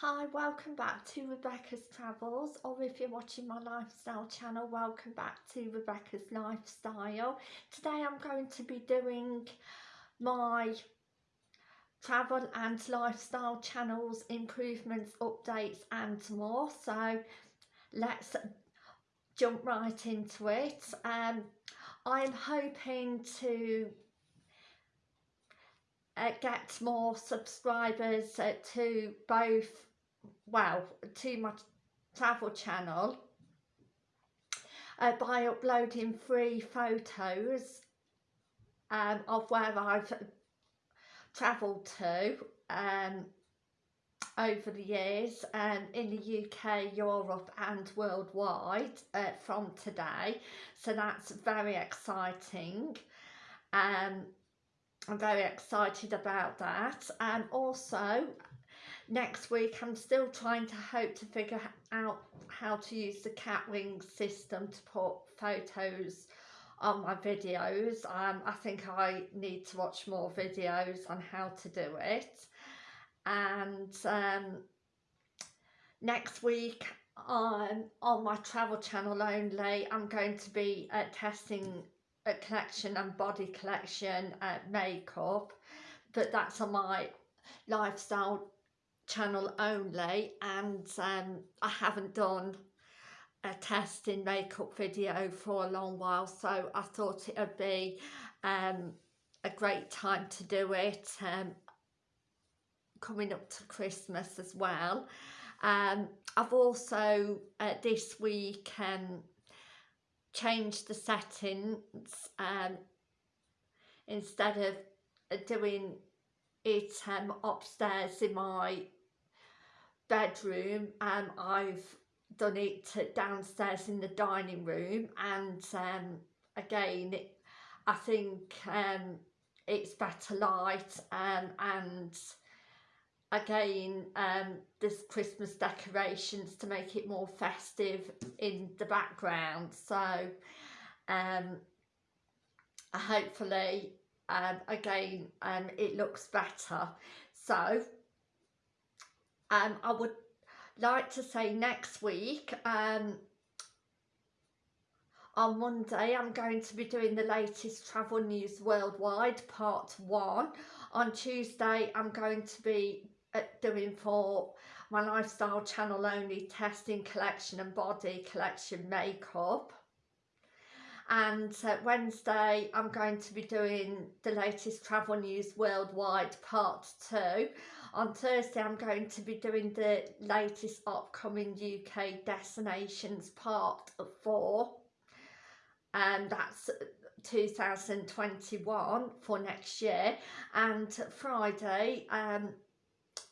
Hi, welcome back to Rebecca's Travels or if you're watching my lifestyle channel, welcome back to Rebecca's Lifestyle. Today I'm going to be doing my travel and lifestyle channels, improvements, updates and more. So let's jump right into it. Um, I'm hoping to uh, get more subscribers uh, to both well to my travel channel uh, by uploading free photos um, of where I've travelled to um, over the years um, in the UK, Europe and worldwide uh, from today. So that's very exciting. Um, I'm very excited about that. And also, next week I'm still trying to hope to figure out how to use the Kapwing system to put photos on my videos. Um, I think I need to watch more videos on how to do it. And um, next week on, on my travel channel only, I'm going to be uh, testing collection and body collection uh, makeup but that's on my lifestyle channel only and um, I haven't done a testing makeup video for a long while so I thought it would be um, a great time to do it um, coming up to Christmas as well. Um, I've also uh, this week um, change the settings um, instead of uh, doing it um, upstairs in my bedroom um, I've done it downstairs in the dining room and um, again I think um, it's better light um, and again um, there's Christmas decorations to make it more festive in the background. So um, hopefully um, again um, it looks better. So um, I would like to say next week um, on Monday I'm going to be doing the latest travel news worldwide part one. On Tuesday I'm going to be doing for my lifestyle channel only testing collection and body collection makeup. And uh, Wednesday I'm going to be doing the latest travel news worldwide part 2 on Thursday I'm going to be doing the latest upcoming UK destinations part 4 and that's 2021 for next year. And Friday um,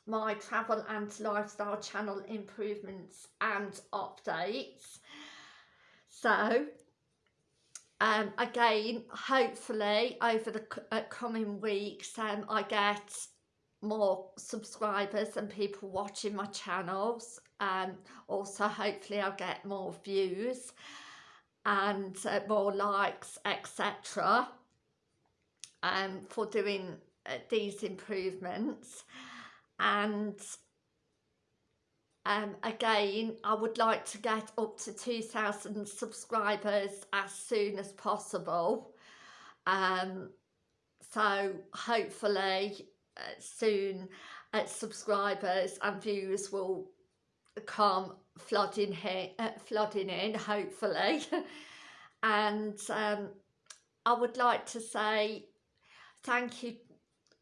my travel and lifestyle channel improvements and updates. So um, again, hopefully over the uh, coming weeks um, I get more subscribers and people watching my channels. Um, also hopefully I'll get more views and uh, more likes etc um, for doing uh, these improvements and um, again I would like to get up to 2,000 subscribers as soon as possible. Um, so hopefully uh, soon uh, subscribers and viewers will come flooding here uh, flooding in hopefully. And um, I would like to say thank you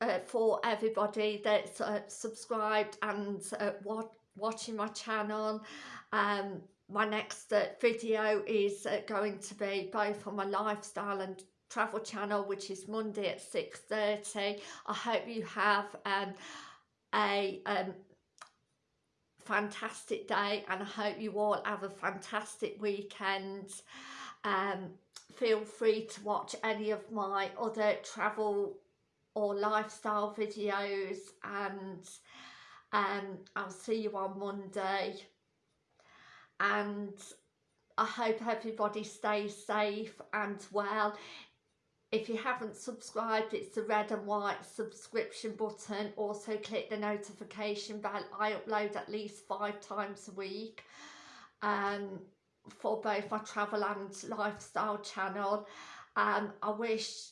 uh, for everybody that's uh, subscribed and uh, watching my channel. Um, my next uh, video is uh, going to be both on my lifestyle and travel channel which is Monday at 6.30. I hope you have um, a um, fantastic day and I hope you all have a fantastic weekend. Um, feel free to watch any of my other travel or lifestyle videos and um, I'll see you on Monday. And I hope everybody stays safe and well. If you haven't subscribed it's the red and white subscription button. Also click the notification bell. I upload at least five times a week um, for both my travel and lifestyle channel. Um, I wish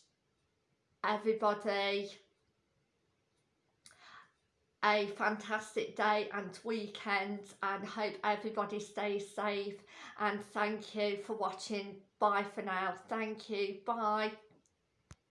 everybody. A fantastic day and weekend and hope everybody stays safe. And thank you for watching. Bye for now. Thank you. Bye